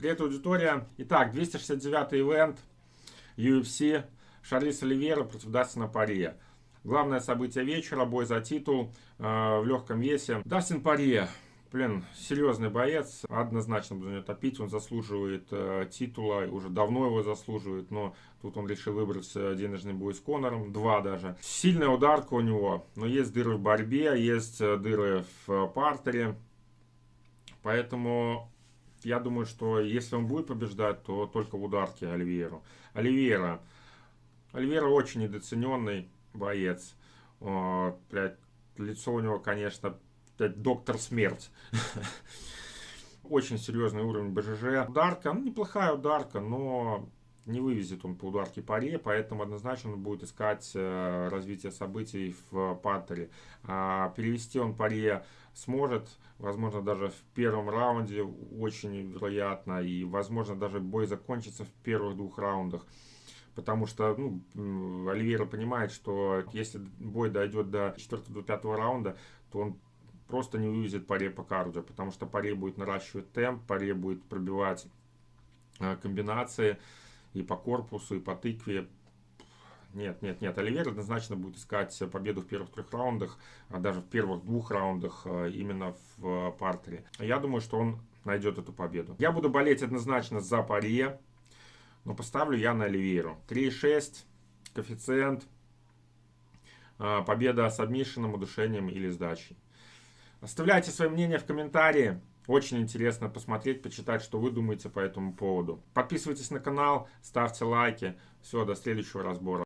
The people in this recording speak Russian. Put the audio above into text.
Привет, аудитория. Итак, 269 ивент UFC Шарлиз Оливера против Дастина Пария. Главное событие вечера, бой за титул э, в легком весе. Дастин Пария, блин, серьезный боец, однозначно буду не топить, он заслуживает э, титула, уже давно его заслуживает, но тут он решил выбрать денежный бой с Конором, два даже. Сильная ударка у него, но есть дыры в борьбе, есть э, дыры в э, партере, поэтому я думаю, что если он будет побеждать, то только в ударке Оливьеру. Оливьера. Оливьера очень недооцененный боец. О, блядь, лицо у него, конечно, блядь, доктор смерть. Очень серьезный уровень БЖЖ. Ударка, ну, неплохая ударка, но не вывезет он по ударке паре, поэтому однозначно он будет искать э, развитие событий в партере. А перевести он паре сможет, возможно, даже в первом раунде, очень вероятно, и, возможно, даже бой закончится в первых двух раундах. Потому что ну, Оливейра понимает, что если бой дойдет до 4-5 раунда, то он просто не вывезет паре по кардио, потому что паре будет наращивать темп, паре будет пробивать э, комбинации, и по корпусу, и по тыкве. Нет, нет, нет. Оливер однозначно будет искать победу в первых трех раундах, а даже в первых двух раундах э, именно в партере. Я думаю, что он найдет эту победу. Я буду болеть однозначно за Парье, но поставлю я на Оливейру. 3,6, коэффициент, э, победа с обмишенным удушением или сдачей. Оставляйте свое мнение в комментарии. Очень интересно посмотреть, почитать, что вы думаете по этому поводу. Подписывайтесь на канал, ставьте лайки. Все, до следующего разбора.